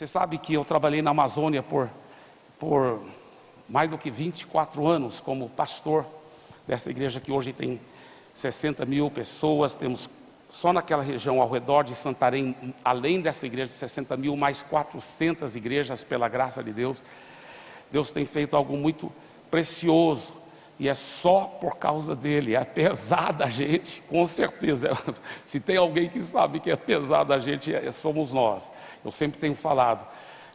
Você sabe que eu trabalhei na Amazônia por, por mais do que 24 anos como pastor dessa igreja que hoje tem 60 mil pessoas. Temos só naquela região ao redor de Santarém, além dessa igreja de 60 mil, mais 400 igrejas, pela graça de Deus. Deus tem feito algo muito precioso e é só por causa dele, é pesada a gente, com certeza. Se tem alguém que sabe que é pesada a gente, é, somos nós. Eu sempre tenho falado.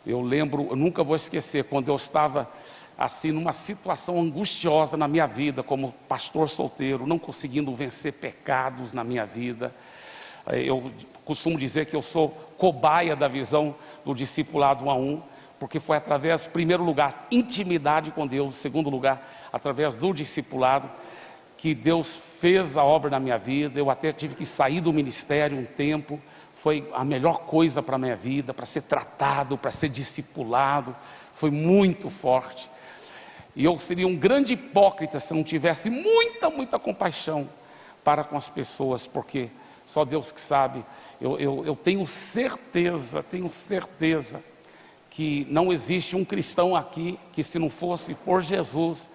Eu lembro, eu nunca vou esquecer, quando eu estava assim numa situação angustiosa na minha vida, como pastor solteiro, não conseguindo vencer pecados na minha vida. Eh, eu costumo dizer que eu sou cobaia da visão do discipulado um a um, porque foi através, primeiro lugar, intimidade com Deus, segundo lugar, através do discipulado, que Deus fez a obra na minha vida. Eu até tive que sair do ministério um tempo. Foi a melhor coisa para a minha vida, para ser tratado, para ser discipulado. Foi muito forte. E eu seria um grande hipócrita se não tivesse muita, muita compaixão para com as pessoas, porque só Deus que sabe. Eu, eu, eu tenho certeza, tenho certeza que não existe um cristão aqui que, se não fosse por Jesus,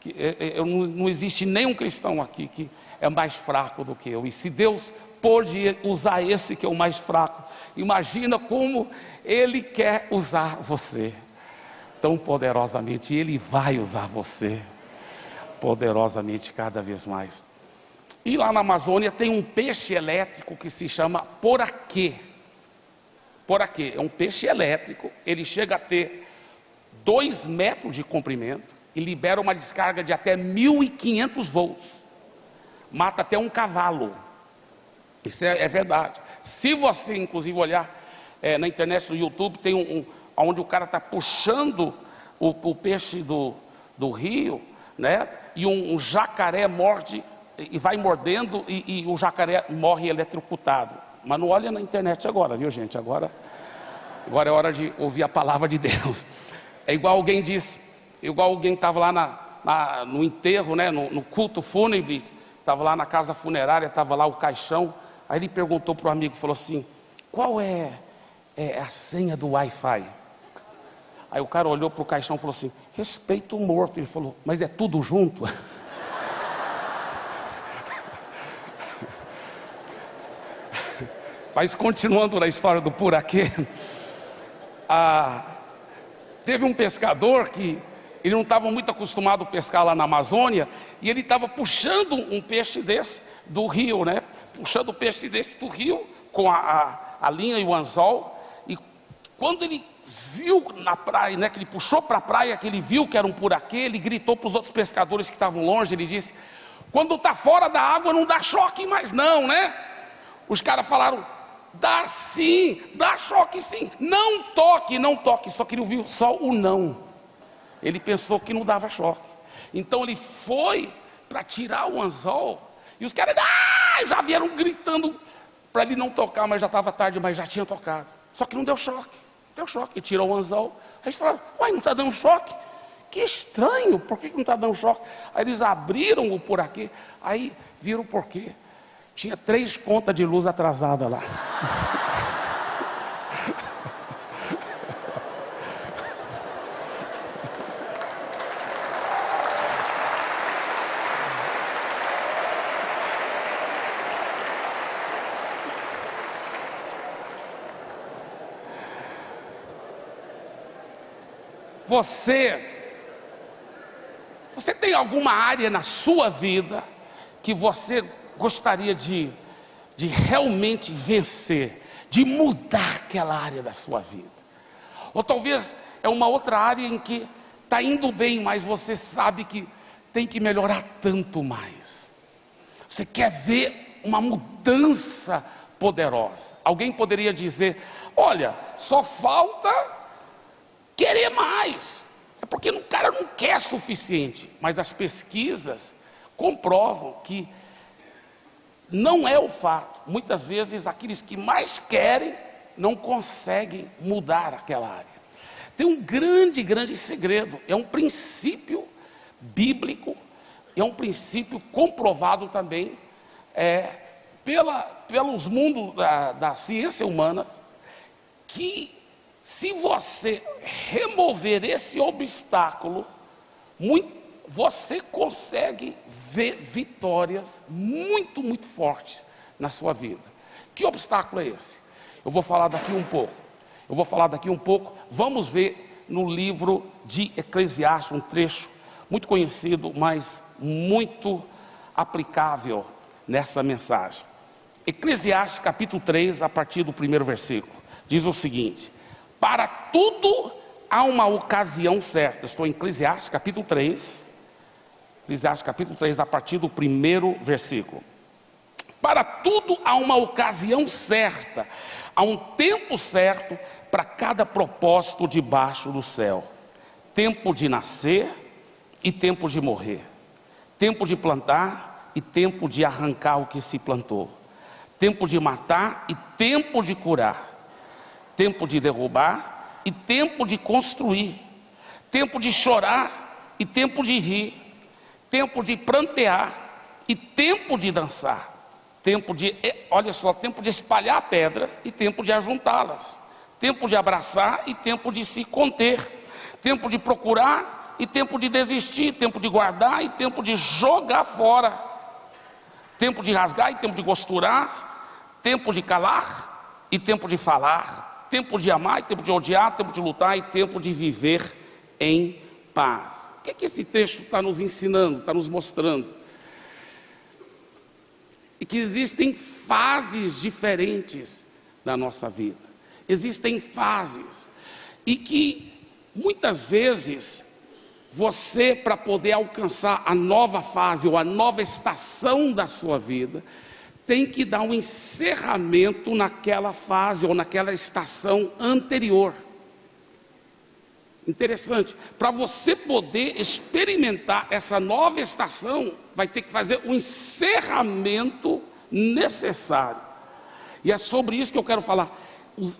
que, é, é, eu, não, não existe nenhum cristão aqui que é mais fraco do que eu. E se Deus pôde usar esse que é o mais fraco, imagina como Ele quer usar você tão poderosamente. Ele vai usar você poderosamente cada vez mais. E lá na Amazônia tem um peixe elétrico que se chama poraquê. Poraquê é um peixe elétrico, ele chega a ter dois metros de comprimento libera uma descarga de até 1.500 volts. Mata até um cavalo. Isso é, é verdade. Se você, inclusive, olhar é, na internet, no YouTube, tem um, um onde o cara está puxando o, o, peixe do, do rio, né? E um, um jacaré morde e vai mordendo e, e, o jacaré morre eletrocutado. Mas não olha na internet agora, viu gente? Agora, agora é hora de ouvir a palavra de Deus. É igual alguém disse, igual alguém estava lá na, na, no enterro, né, no, no culto fúnebre, estava lá na casa funerária, estava lá o caixão. Aí ele perguntou para o amigo, falou assim: qual é, é a senha do Wi-Fi? Aí o cara olhou para o caixão e falou assim: respeito o morto. Ele falou: mas é tudo junto? Mas continuando na história do Puraquê, ah, teve um pescador que ele não estava muito acostumado a pescar lá na Amazônia, e ele estava puxando um peixe desse do rio, né? Puxando o peixe desse do rio com a, a, a linha e o anzol. E quando ele viu na praia, né? Que ele puxou para a praia, que ele viu que era um puraquê, ele gritou para os outros pescadores que estavam longe, ele disse: quando está fora da água não dá choque mais não, né? Os caras falaram: dá sim, dá choque sim, não toque, não toque. Só que ele ouviu só o não. Ele pensou que não dava choque. Então ele foi para tirar o anzol. E os caras ah, já vieram gritando para ele não tocar, mas já estava tarde, mas já tinha tocado. Só que não deu choque. Deu choque. Ele tirou o anzol. Aí eles falaram, uai, não está dando choque? Que estranho, por que não está dando choque? Aí eles abriram o por aqui, aí viram o porquê. Tinha três contas de luz atrasada lá. Você, você tem alguma área na sua vida que você gostaria de, de realmente vencer, de mudar aquela área da sua vida? Ou talvez é uma outra área em que está indo bem, mas você sabe que tem que melhorar tanto mais. Você quer ver uma mudança poderosa. Alguém poderia dizer: olha, só falta querer mais. É porque o cara não quer suficiente. Mas as pesquisas comprovam que não é o fato. Muitas vezes aqueles que mais querem não conseguem mudar aquela área. Tem um grande, grande segredo. É um princípio bíblico, é um princípio comprovado também é, pela, pelos mundos da, da ciência humana, que Se você remover esse obstáculo, muito, você consegue ver vitórias muito, muito fortes na sua vida. Que obstáculo é esse? Eu vou falar daqui um pouco. Eu vou falar daqui um pouco. Vamos ver no livro de Eclesiastes, um trecho muito conhecido, mas muito aplicável nessa mensagem. Eclesiastes capítulo 3, a partir do primeiro versículo, diz o seguinte: Para tudo há uma ocasião certa. Estou em Eclesiastes capítulo 3, Eclesiastes capítulo 3, a partir do primeiro versículo. Para tudo há uma ocasião certa, há um tempo certo para cada propósito debaixo do céu: tempo de nascer e tempo de morrer, tempo de plantar e tempo de arrancar o que se plantou, tempo de matar e tempo de curar, tempo de derrubar e tempo de construir, tempo de chorar e tempo de rir, tempo de prantear e tempo de dançar tempo de, olha só, tempo de espalhar pedras e tempo de ajuntá-las, tempo de abraçar e tempo de se conter, tempo de procurar e tempo de desistir, tempo de guardar e tempo de jogar fora, tempo de rasgar e tempo de costurar, tempo de calar e tempo de falar, tempo de amar tempo de odiar, tempo de lutar e tempo de viver em paz. O que, é que esse texto está nos ensinando, está nos mostrando? e que existem fases diferentes da nossa vida. Existem fases e que muitas vezes você para poder alcançar a nova fase ou a nova estação da sua vida, tem que dar um encerramento naquela fase ou naquela estação anterior. Interessante, para você poder experimentar essa nova estação, vai ter que fazer o encerramento necessário. E é sobre isso que eu quero falar,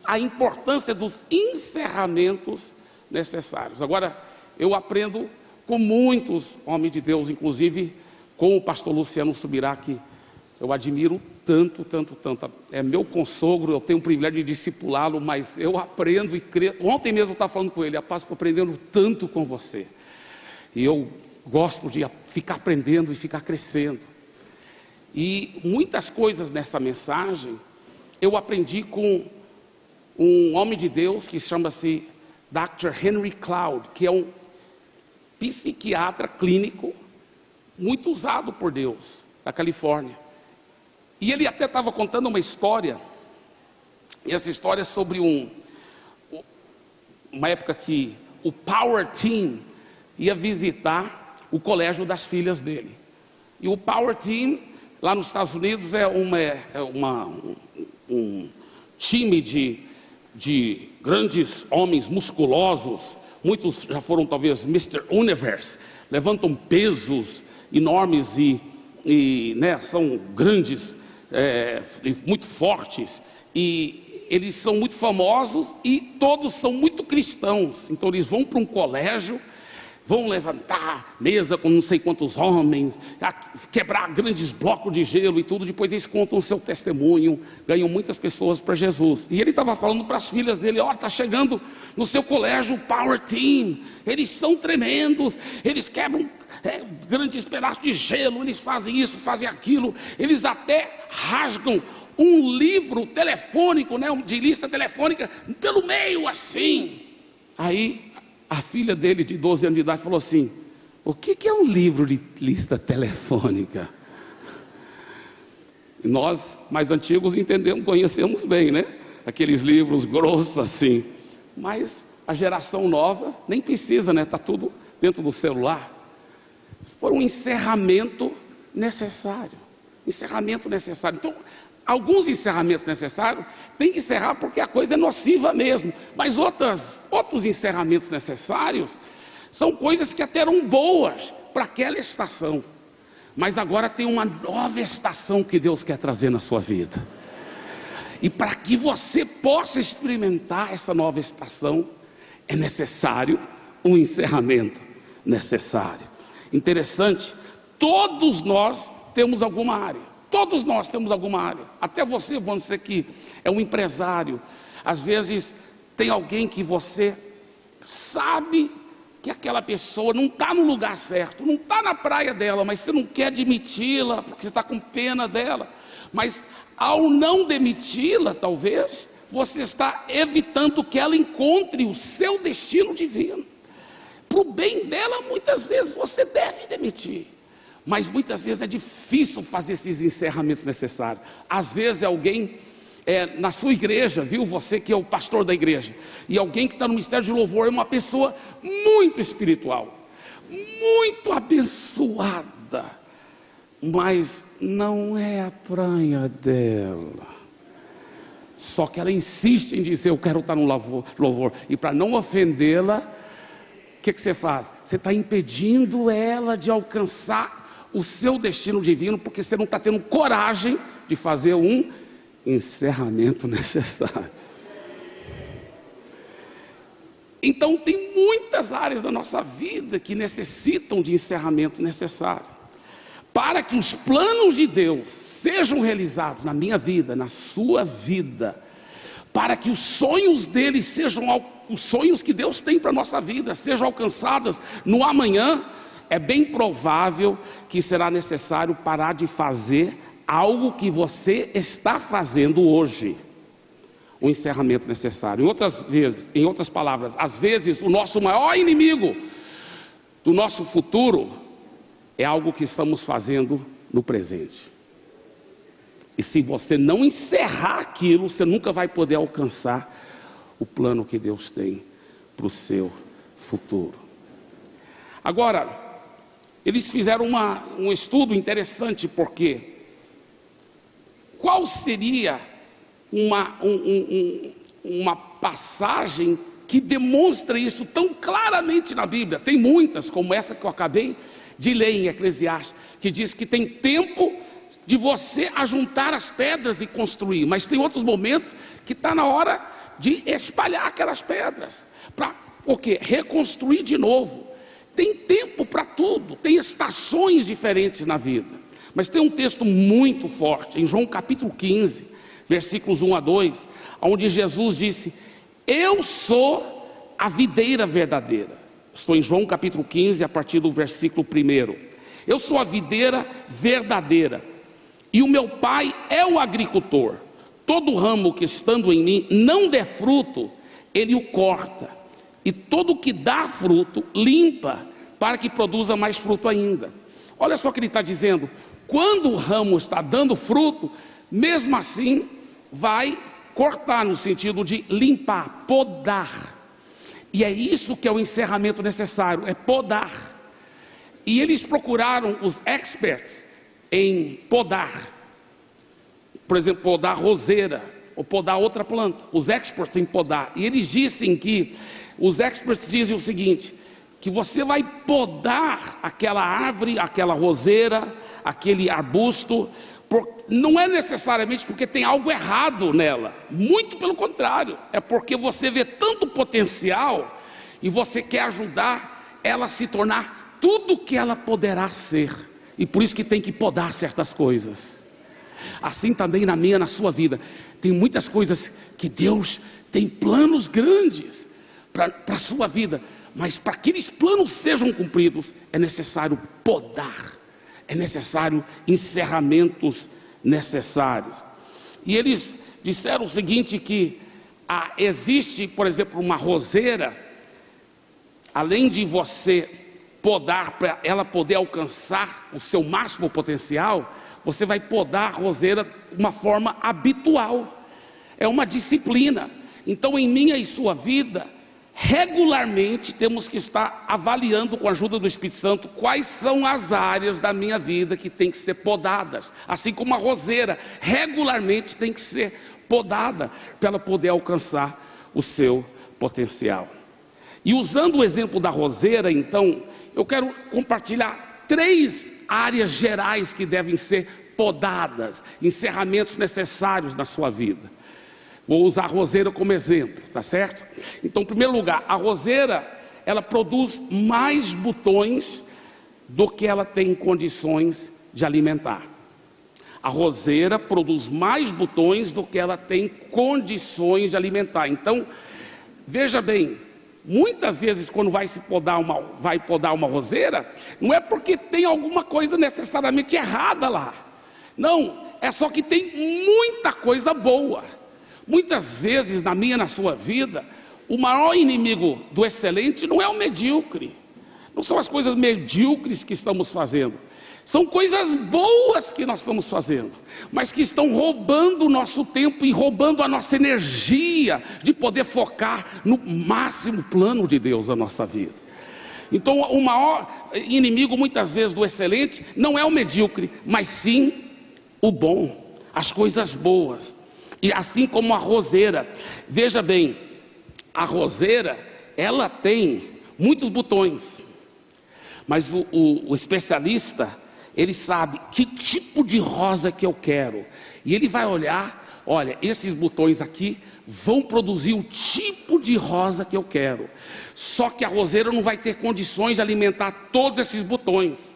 a importância dos encerramentos necessários. Agora, eu aprendo com muitos homens de Deus, inclusive com o pastor Luciano Subirá, que eu admiro tanto, tanto, tanto. É meu consogro, eu tenho o privilégio de discipulá-lo, mas eu aprendo e creio. Ontem mesmo eu estava falando com ele, a paz aprendendo tanto com você. E eu gosto de ficar aprendendo e ficar crescendo. E muitas coisas nessa mensagem eu aprendi com um homem de Deus que chama-se Dr. Henry Cloud, que é um psiquiatra clínico muito usado por Deus, da Califórnia. E ele até estava contando uma história, e essa história é sobre um, uma época que o Power Team ia visitar o colégio das filhas dele. E o Power Team, lá nos Estados Unidos, é, uma, é uma, um, um time de, de grandes homens musculosos, muitos já foram talvez Mr. Universe, levantam pesos enormes e, e né, são grandes é, muito fortes, e eles são muito famosos e todos são muito cristãos. Então eles vão para um colégio, vão levantar mesa com não sei quantos homens, quebrar grandes blocos de gelo e tudo. Depois eles contam o seu testemunho, ganham muitas pessoas para Jesus. E ele estava falando para as filhas dele: Ó, oh, está chegando no seu colégio o Power Team, eles são tremendos, eles quebram é, grandes pedaços de gelo, eles fazem isso, fazem aquilo, eles até rasgam um livro telefônico, né, de lista telefônica, pelo meio assim. Aí a filha dele, de 12 anos de idade, falou assim: O que, que é um livro de lista telefônica? nós, mais antigos, entendemos, conhecemos bem, né? Aqueles livros grossos assim. Mas a geração nova nem precisa, né? Está tudo dentro do celular for um encerramento necessário. Encerramento necessário. Então, alguns encerramentos necessários tem que encerrar porque a coisa é nociva mesmo. Mas outras, outros encerramentos necessários são coisas que até eram boas para aquela estação. Mas agora tem uma nova estação que Deus quer trazer na sua vida. E para que você possa experimentar essa nova estação, é necessário um encerramento necessário. Interessante, todos nós temos alguma área. Todos nós temos alguma área. Até você, vamos dizer que é um empresário. Às vezes Tem alguém que você sabe que aquela pessoa não está no lugar certo, não está na praia dela, mas você não quer admiti-la, porque você está com pena dela. Mas ao não demiti-la, talvez, você está evitando que ela encontre o seu destino divino. Para o bem dela, muitas vezes você deve demitir. Mas muitas vezes é difícil fazer esses encerramentos necessários. Às vezes alguém é, na sua igreja, viu? Você que é o pastor da igreja, e alguém que está no ministério de louvor é uma pessoa muito espiritual, muito abençoada, mas não é a pranha dela. Só que ela insiste em dizer: Eu quero estar no louvor, e para não ofendê-la, que, que você faz? Você está impedindo ela de alcançar o seu destino divino, porque você não está tendo coragem de fazer um encerramento necessário. Então, tem muitas áreas da nossa vida que necessitam de encerramento necessário. Para que os planos de Deus sejam realizados na minha vida, na sua vida, para que os sonhos dele sejam os sonhos que Deus tem para a nossa vida, sejam alcançados no amanhã, é bem provável que será necessário parar de fazer algo que você está fazendo hoje. O encerramento necessário. Em outras vezes, em outras palavras, às vezes o nosso maior inimigo do nosso futuro é algo que estamos fazendo no presente. E se você não encerrar aquilo, você nunca vai poder alcançar o plano que Deus tem para o seu futuro. Agora, eles fizeram uma, um estudo interessante, porque qual seria uma, um, um, uma passagem que demonstra isso tão claramente na Bíblia? Tem muitas, como essa que eu acabei de ler em Eclesiastes, que diz que tem tempo de você ajuntar as pedras e construir, mas tem outros momentos que está na hora de espalhar aquelas pedras para o quê? Reconstruir de novo. Tem tempo para tudo, tem estações diferentes na vida. Mas tem um texto muito forte, em João capítulo 15, versículos 1 a 2, onde Jesus disse: Eu sou a videira verdadeira. Estou em João capítulo 15, a partir do versículo 1. Eu sou a videira verdadeira, e o meu pai é o agricultor. Todo ramo que estando em mim não der fruto, ele o corta, e todo que dá fruto, limpa, para que produza mais fruto ainda. Olha só o que ele está dizendo: quando o ramo está dando fruto, mesmo assim, vai cortar no sentido de limpar, podar. E é isso que é o encerramento necessário, é podar. E eles procuraram os experts em podar. Por exemplo, podar roseira ou podar outra planta. Os experts em podar. E eles dizem que os experts dizem o seguinte: que você vai podar aquela árvore, aquela roseira, aquele arbusto, por, não é necessariamente porque tem algo errado nela, muito pelo contrário, é porque você vê tanto potencial e você quer ajudar ela a se tornar tudo o que ela poderá ser, e por isso que tem que podar certas coisas. Assim também na minha, na sua vida, tem muitas coisas que Deus tem planos grandes para a sua vida, mas para que aqueles planos sejam cumpridos, é necessário podar é necessário encerramentos necessários. E eles disseram o seguinte: que ah, existe, por exemplo, uma roseira, além de você podar para ela poder alcançar o seu máximo potencial, você vai podar a roseira de uma forma habitual, é uma disciplina. Então, em minha e sua vida, regularmente temos que estar avaliando com a ajuda do Espírito Santo quais são as áreas da minha vida que tem que ser podadas, assim como a roseira regularmente tem que ser podada para ela poder alcançar o seu potencial. E usando o exemplo da roseira, então, eu quero compartilhar três áreas gerais que devem ser podadas, encerramentos necessários na sua vida. Vou usar a roseira como exemplo, tá certo? Então, em primeiro lugar, a roseira, ela produz mais botões do que ela tem condições de alimentar. A roseira produz mais botões do que ela tem condições de alimentar. Então, veja bem, muitas vezes quando vai se podar uma, vai podar uma roseira, não é porque tem alguma coisa necessariamente errada lá. Não, é só que tem muita coisa boa. Muitas vezes na minha, na sua vida, o maior inimigo do excelente não é o medíocre. Não são as coisas medíocres que estamos fazendo. São coisas boas que nós estamos fazendo, mas que estão roubando o nosso tempo e roubando a nossa energia de poder focar no máximo plano de Deus na nossa vida. Então, o maior inimigo muitas vezes do excelente não é o medíocre, mas sim o bom, as coisas boas. E assim como a roseira, veja bem, a roseira, ela tem muitos botões, mas o, o, o especialista, ele sabe que tipo de rosa que eu quero. E ele vai olhar, olha, esses botões aqui vão produzir o tipo de rosa que eu quero. Só que a roseira não vai ter condições de alimentar todos esses botões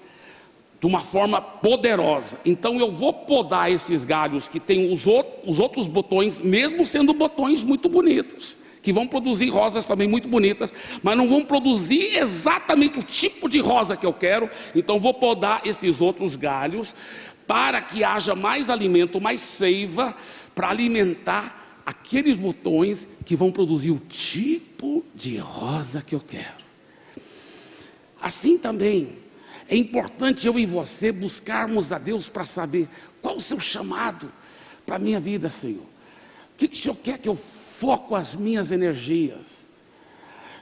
de uma forma poderosa. Então eu vou podar esses galhos que têm os, os outros botões, mesmo sendo botões muito bonitos que vão produzir rosas também muito bonitas, mas não vão produzir exatamente o tipo de rosa que eu quero, então vou podar esses outros galhos para que haja mais alimento, mais seiva para alimentar aqueles botões que vão produzir o tipo de rosa que eu quero. Assim também é importante eu e você buscarmos a Deus para saber qual o seu chamado para a minha vida, Senhor. O que, que o Senhor quer que eu foco as minhas energias.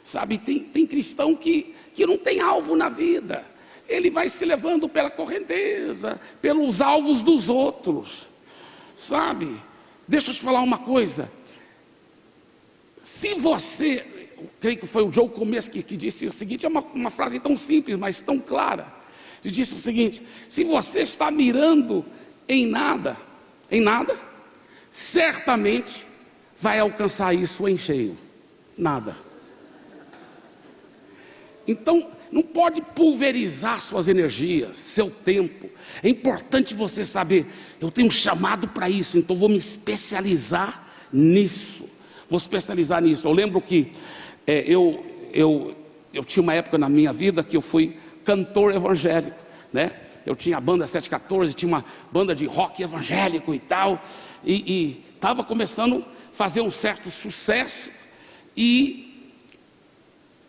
Sabe, tem, tem cristão que, que não tem alvo na vida, ele vai se levando pela correnteza, pelos alvos dos outros, sabe? Deixa eu te falar uma coisa. Se você, creio que foi o Joe Começo que disse o seguinte, é uma, uma frase tão simples, mas tão clara. Ele disse o seguinte: se você está mirando em nada, em nada, certamente vai alcançar isso em cheio? Nada. Então, não pode pulverizar suas energias, seu tempo. É importante você saber, eu tenho um chamado para isso, então vou me especializar nisso. Vou especializar nisso. Eu lembro que é, eu, eu, eu tinha uma época na minha vida que eu fui cantor evangélico, né? Eu tinha a banda 714, tinha uma banda de rock evangélico e tal, e estava começando fazer um certo sucesso e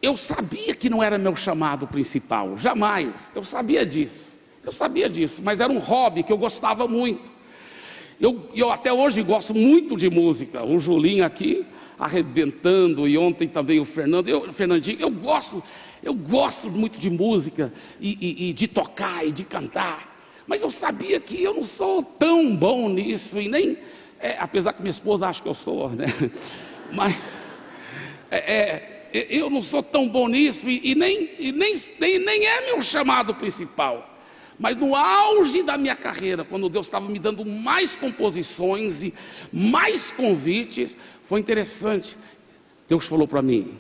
eu sabia que não era meu chamado principal, jamais, eu sabia disso, eu sabia disso, mas era um hobby que eu gostava muito. Eu, eu até hoje gosto muito de música, o Julinho aqui arrebentando e ontem também o Fernando, eu, Fernandinho, eu gosto, eu gosto muito de música e, e, e de tocar e de cantar, mas eu sabia que eu não sou tão bom nisso e nem é, apesar que minha esposa acha que eu sou, né? Mas é, é, eu não sou tão bom nisso e, e, nem, e nem, nem, nem é meu chamado principal. Mas no auge da minha carreira, quando Deus estava me dando mais composições e mais convites, foi interessante. Deus falou para mim: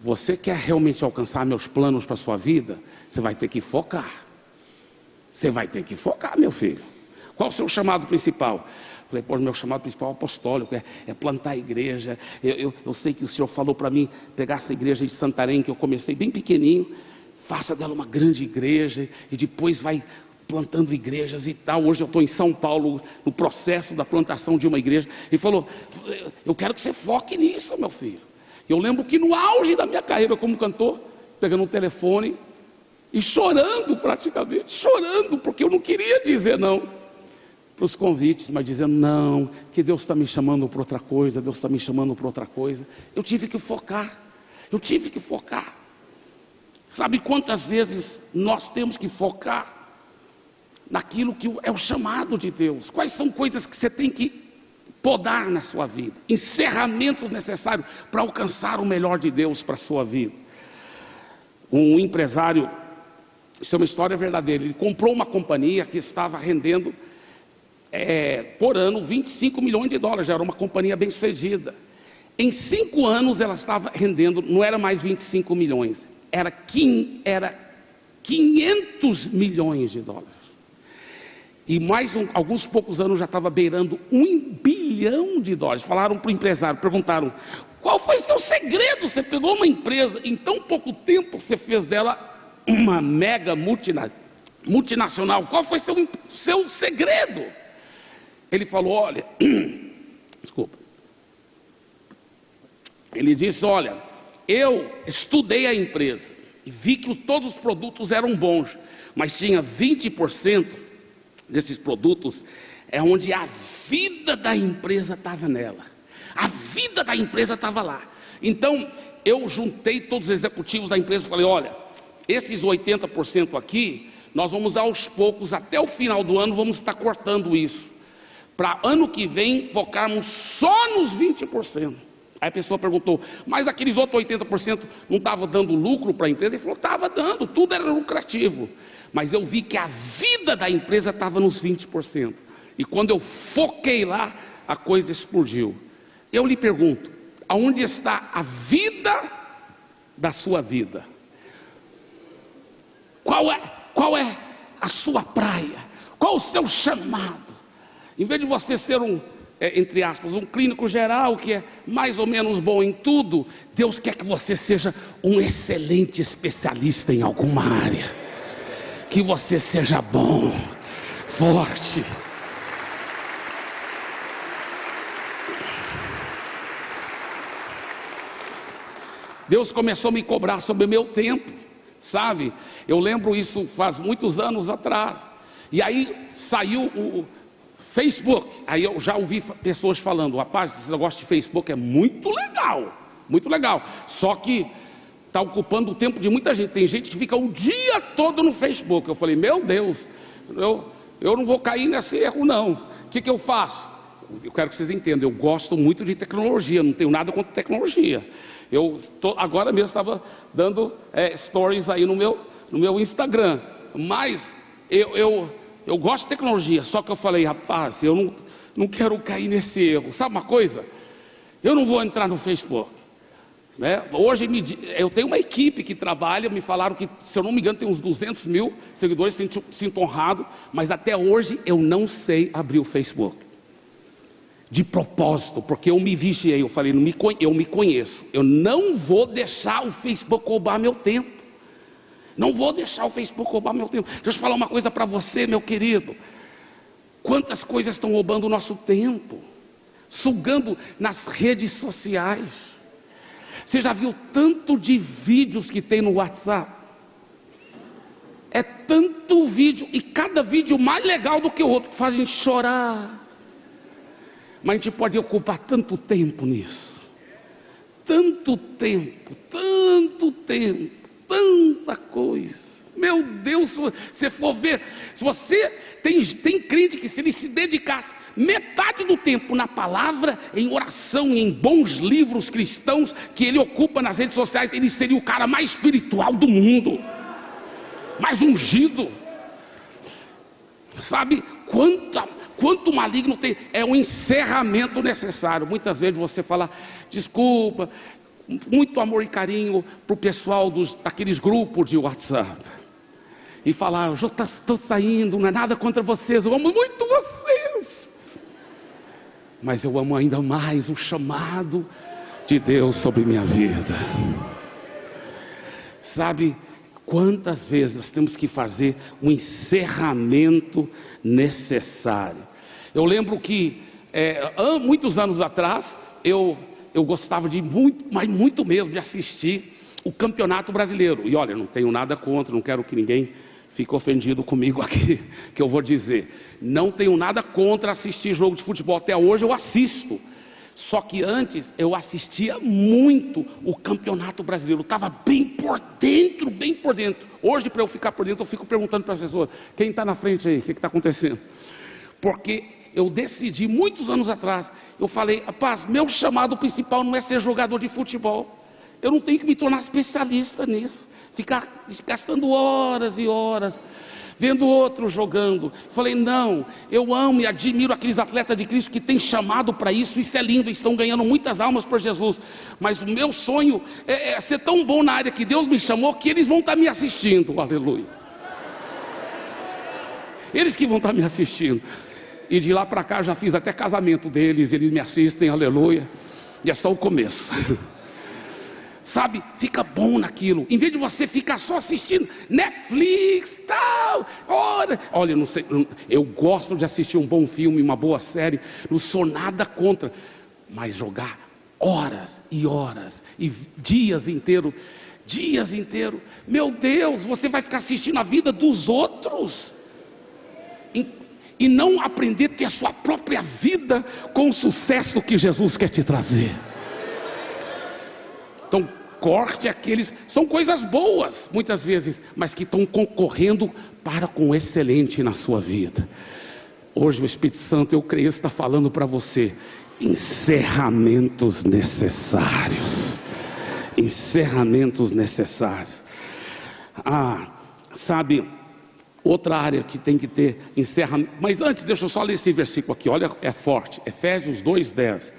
Você quer realmente alcançar meus planos para a sua vida? Você vai ter que focar. Você vai ter que focar, meu filho. Qual o seu chamado principal? Falei, pô, meu chamado principal é apostólico, é, é plantar a igreja. Eu, eu, eu, sei que o Senhor falou para mim pegar essa igreja de Santarém, que eu comecei bem pequenininho, faça dela uma grande igreja e depois vai plantando igrejas e tal. Hoje eu estou em São Paulo, no processo da plantação de uma igreja. E falou: Eu quero que você foque nisso, meu filho. Eu lembro que no auge da minha carreira como cantor, pegando um telefone e chorando praticamente, chorando, porque eu não queria dizer não os convites, mas dizendo: não, que Deus está me chamando para outra coisa, Deus está me chamando para outra coisa. Eu tive que focar, eu tive que focar. Sabe quantas vezes nós temos que focar naquilo que é o chamado de Deus? Quais são coisas que você tem que podar na sua vida? Encerramentos necessários para alcançar o melhor de Deus para a sua vida. Um empresário, isso é uma história verdadeira, ele comprou uma companhia que estava rendendo é, por ano 25 milhões de dólares, já era uma companhia bem sucedida. Em cinco anos ela estava rendendo, não era mais 25 milhões, era, era 500 milhões de dólares. E mais um, alguns poucos anos já estava beirando um bilhão de dólares. Falaram para o empresário, perguntaram: Qual foi seu segredo? Você pegou uma empresa, em tão pouco tempo você fez dela uma mega multina, multinacional. Qual foi seu, seu segredo? Ele falou: Olha, desculpa. Ele disse: Olha, eu estudei a empresa e vi que todos os produtos eram bons, mas tinha 20% desses produtos é onde a vida da empresa estava nela. A vida da empresa estava lá. Então, eu juntei todos os executivos da empresa e falei: olha, esses 80% aqui, nós vamos aos poucos, até o final do ano, vamos estar cortando isso. Para ano que vem, focarmos só nos 20%. Aí a pessoa perguntou, mas aqueles outros 80% não estavam dando lucro para a empresa? Ele falou, estava dando, tudo era lucrativo. Mas eu vi que a vida da empresa estava nos 20%. E quando eu foquei lá, a coisa explodiu. Eu lhe pergunto: aonde está a vida da sua vida? Qual é, qual é a sua praia? Qual o seu chamado? Em vez de você ser um, é, entre aspas, um clínico geral que é mais ou menos bom em tudo, Deus quer que você seja um excelente especialista em alguma área. Que você seja bom, forte. Deus começou a me cobrar sobre o meu tempo, sabe? Eu lembro isso faz muitos anos atrás. E aí saiu o Facebook. Aí eu já ouvi pessoas falando: rapaz, esse negócio de Facebook é muito legal, muito legal. Só que está ocupando o tempo de muita gente. Tem gente que fica o dia todo no Facebook. Eu falei: meu Deus, eu, eu não vou cair nesse erro, não. O que, que eu faço? Eu quero que vocês entendam, eu gosto muito de tecnologia, não tenho nada contra tecnologia. Eu tô, agora mesmo estava dando é, stories aí no meu, no meu Instagram. Mas eu, eu, eu gosto de tecnologia, só que eu falei, rapaz, eu não, não quero cair nesse erro. Sabe uma coisa? Eu não vou entrar no Facebook. Né? Hoje eu tenho uma equipe que trabalha, me falaram que, se eu não me engano, tem uns 200 mil seguidores, sinto, sinto honrado, mas até hoje eu não sei abrir o Facebook de propósito, porque eu me vigiei, eu falei, me, eu me conheço, eu não vou deixar o Facebook roubar meu tempo. Não vou deixar o Facebook roubar meu tempo. Deixa eu falar uma coisa para você, meu querido. Quantas coisas estão roubando o nosso tempo, sugando nas redes sociais. Você já viu tanto de vídeos que tem no WhatsApp? É tanto vídeo, e cada vídeo mais legal do que o outro, que faz a gente chorar mas a gente pode ocupar tanto tempo nisso. Tanto tempo, tanto tempo, tanta coisa. Meu Deus, se você for ver, se você tem, tem crente que se ele se dedicasse metade do tempo na palavra, em oração, em bons livros cristãos que ele ocupa nas redes sociais, ele seria o cara mais espiritual do mundo, mais ungido. Sabe quanta quanto maligno tem, é um encerramento necessário. Muitas vezes você fala, desculpa, muito amor e carinho para o pessoal dos, daqueles grupos de WhatsApp. E falar, eu já estou saindo, não é nada contra vocês, eu amo muito vocês. Mas eu amo ainda mais o chamado de Deus sobre minha vida. Sabe, quantas vezes nós temos que fazer um encerramento necessário. Eu lembro que é, muitos anos atrás eu, eu gostava de muito, mas muito mesmo de assistir o Campeonato Brasileiro. E olha, não tenho nada contra, não quero que ninguém fique ofendido comigo aqui, que eu vou dizer. Não tenho nada contra assistir jogo de futebol. Até hoje eu assisto. Só que antes eu assistia muito o Campeonato Brasileiro, estava bem por dentro, bem por dentro. Hoje, para eu ficar por dentro, eu fico perguntando para as pessoas: quem está na frente aí? O que está acontecendo? Porque eu decidi muitos anos atrás, eu falei, rapaz, meu chamado principal não é ser jogador de futebol. Eu não tenho que me tornar especialista nisso. Ficar gastando horas e horas vendo outros jogando. Falei, não, eu amo e admiro aqueles atletas de Cristo que têm chamado para isso, isso é lindo, estão ganhando muitas almas por Jesus. Mas o meu sonho é, é, ser tão bom na área que Deus me chamou que eles vão estar me assistindo, aleluia. Eles que vão estar me assistindo. E de lá para cá já fiz até casamento deles, eles me assistem, aleluia. E é só o começo. Sabe, fica bom naquilo. Em vez de você ficar só assistindo Netflix, tal. Olha, olha, não sei, eu gosto de assistir um bom filme, uma boa série. Não sou nada contra, mas jogar horas e horas e dias inteiros, dias inteiros. Meu Deus, você vai ficar assistindo a vida dos outros e não aprender a ter a sua própria vida com o sucesso que Jesus quer te trazer. Então, corte aqueles, são coisas boas, muitas vezes, mas que estão concorrendo para com o excelente na sua vida. Hoje o Espírito Santo, eu creio, está falando para você encerramentos necessários. Encerramentos necessários. Ah, sabe, Outra área que tem que ter encerra. Mas antes, deixa eu só ler esse versículo aqui, olha, é forte. Efésios 2,10.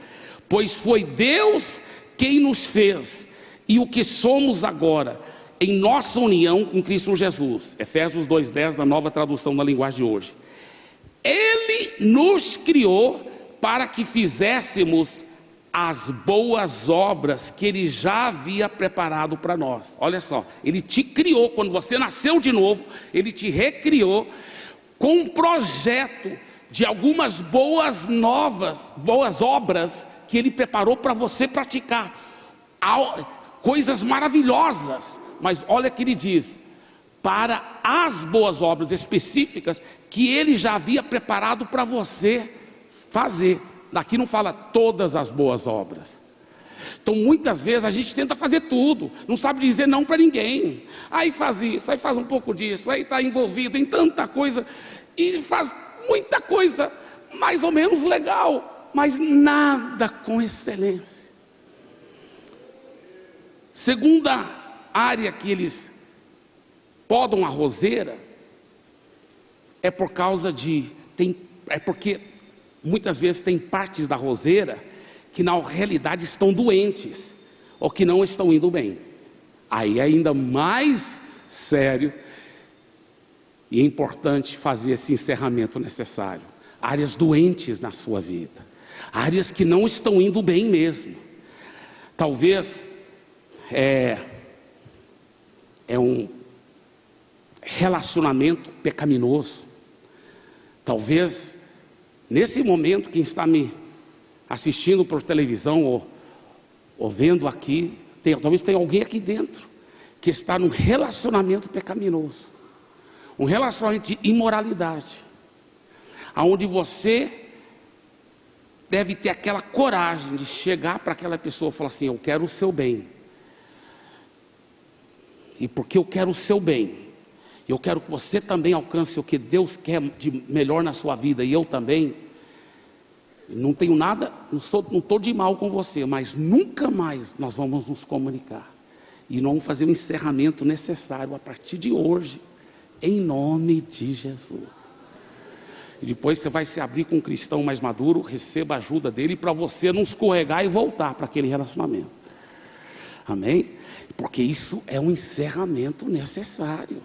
Pois foi Deus quem nos fez, e o que somos agora, em nossa união em Cristo Jesus. Efésios 2,10, da nova tradução da linguagem de hoje. Ele nos criou para que fizéssemos as boas obras que Ele já havia preparado para nós. Olha só, Ele te criou, quando você nasceu de novo, Ele te recriou com um projeto de algumas boas novas, boas obras que Ele preparou para você praticar. Coisas maravilhosas, mas olha que Ele diz: para as boas obras específicas que Ele já havia preparado para você fazer. Daqui não fala todas as boas obras. Então, muitas vezes a gente tenta fazer tudo, não sabe dizer não para ninguém. Aí faz isso, aí faz um pouco disso, aí está envolvido em tanta coisa, e faz muita coisa mais ou menos legal, mas nada com excelência. Segunda área que eles podam a roseira é por causa de tem, é porque muitas vezes tem partes da roseira que na realidade estão doentes ou que não estão indo bem. Aí é ainda mais sério e importante fazer esse encerramento necessário. Áreas doentes na sua vida, áreas que não estão indo bem mesmo. Talvez é, é um relacionamento pecaminoso. Talvez Nesse momento, quem está me assistindo por televisão ou, ou vendo aqui, tem, talvez tenha alguém aqui dentro que está num relacionamento pecaminoso, um relacionamento de imoralidade, aonde você deve ter aquela coragem de chegar para aquela pessoa e falar assim: Eu quero o seu bem. E porque eu quero o seu bem, eu quero que você também alcance o que Deus quer de melhor na sua vida e eu também. Não tenho nada, não estou, não estou de mal com você, mas nunca mais nós vamos nos comunicar. E nós vamos fazer o encerramento necessário a partir de hoje, em nome de Jesus. E depois você vai se abrir com um cristão mais maduro, receba a ajuda dele para você não escorregar e voltar para aquele relacionamento. Amém? Porque isso é um encerramento necessário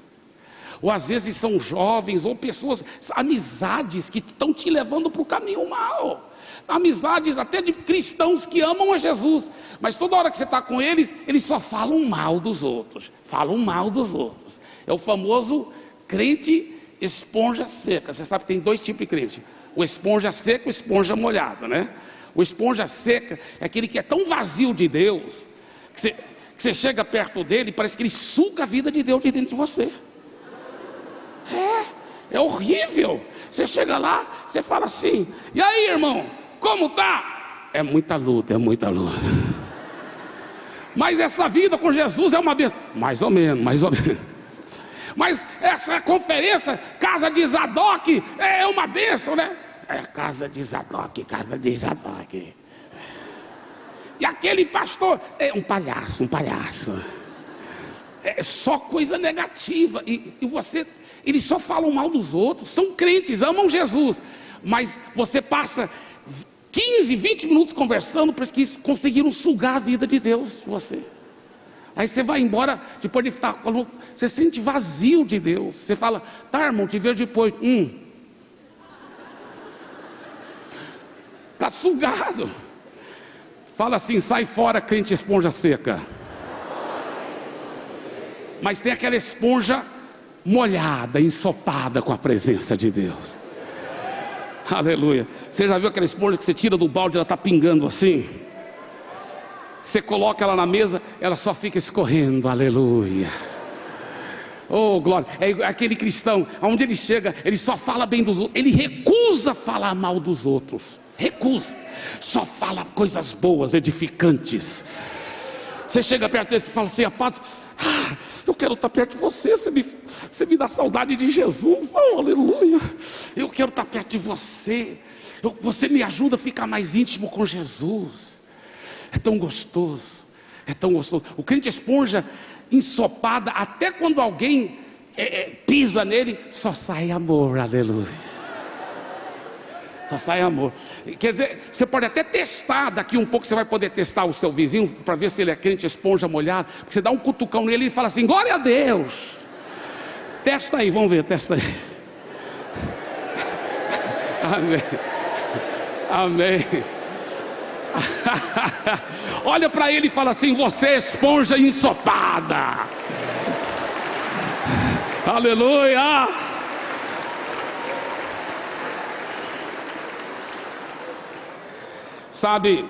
ou às vezes são jovens, ou pessoas, amizades que estão te levando para o caminho mal. Amizades até de cristãos que amam a Jesus, mas toda hora que você está com eles, eles só falam mal dos outros, falam mal dos outros. É o famoso crente esponja seca. Você sabe que tem dois tipos de crente: o esponja seca e o esponja molhada, né? O esponja seca é aquele que é tão vazio de Deus, que você, que você chega perto dele e parece que ele suga a vida de Deus de dentro de você. É, é horrível. Você chega lá, você fala assim: e aí, irmão, como tá? É muita luta, é muita luta. Mas essa vida com Jesus é uma bênção. Mais ou menos, mais ou menos. Mas essa conferência, casa de Zadok, é uma bênção, né? É casa de Zadok, casa de Zadok. E aquele pastor é um palhaço, um palhaço. É só coisa negativa. E, e você eles só falam mal dos outros, são crentes, amam Jesus, mas você passa 15, 20 minutos conversando, porque que conseguiram sugar a vida de Deus de você. Aí você vai embora, depois de estar, você sente vazio de Deus. Você fala, tá irmão, te vejo depois. Hum. Está sugado. Fala assim: sai fora, crente esponja seca. Mas tem aquela esponja molhada, ensopada com a presença de Deus. Aleluia. Você já viu aquela esponja que você tira do balde, ela está pingando assim? Você coloca ela na mesa, ela só fica escorrendo. Aleluia. Oh, glória. É aquele cristão, aonde ele chega, ele só fala bem dos outros, ele recusa falar mal dos outros. Recusa. Só fala coisas boas, edificantes. Você chega perto dele e fala assim: paz, ah, eu quero estar perto de você. Você me, você me dá saudade de Jesus. Oh, aleluia. Eu quero estar perto de você. Eu, você me ajuda a ficar mais íntimo com Jesus. É tão gostoso. É tão gostoso. O crente esponja ensopada, até quando alguém é, é, pisa nele, só sai amor, aleluia. Só sai amor. Quer dizer, você pode até testar, daqui um pouco você vai poder testar o seu vizinho para ver se ele é crente esponja molhada. Porque você dá um cutucão nele e fala assim: glória a Deus. Testa aí, vamos ver, testa aí. Amém. Amém. Olha para ele e fala assim: Você é esponja ensopada. Aleluia. Sabe,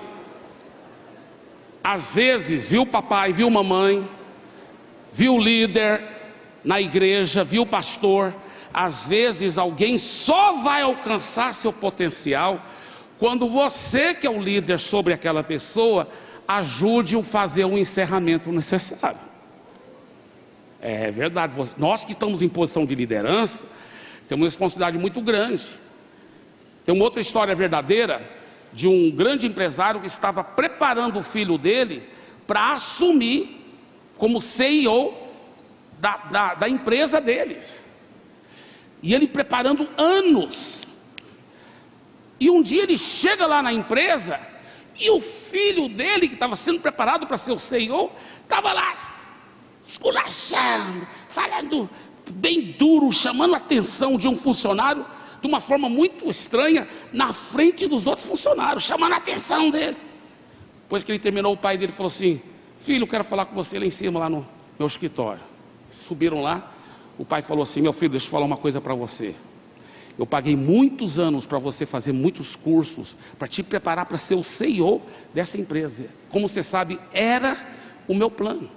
às vezes, viu papai, viu mamãe, viu líder na igreja, viu pastor, às vezes alguém só vai alcançar seu potencial quando você, que é o líder sobre aquela pessoa, ajude-o a fazer o encerramento necessário. É verdade, nós que estamos em posição de liderança, temos uma responsabilidade muito grande. Tem uma outra história verdadeira de um grande empresário que estava preparando o filho dele para assumir como CEO da, da, da empresa deles. E ele preparando anos e um dia ele chega lá na empresa e o filho dele, que estava sendo preparado para ser o CEO, estava lá esculachando, falando bem duro, chamando a atenção de um funcionário de uma forma muito estranha na frente dos outros funcionários, chamando a atenção dele. Depois que ele terminou, o pai dele falou assim: Filho, eu quero falar com você lá em cima, lá no meu escritório. Subiram lá, o pai falou assim: Meu filho, deixa eu falar uma coisa para você. Eu paguei muitos anos para você fazer muitos cursos, para te preparar para ser o CEO dessa empresa. Como você sabe, era o meu plano.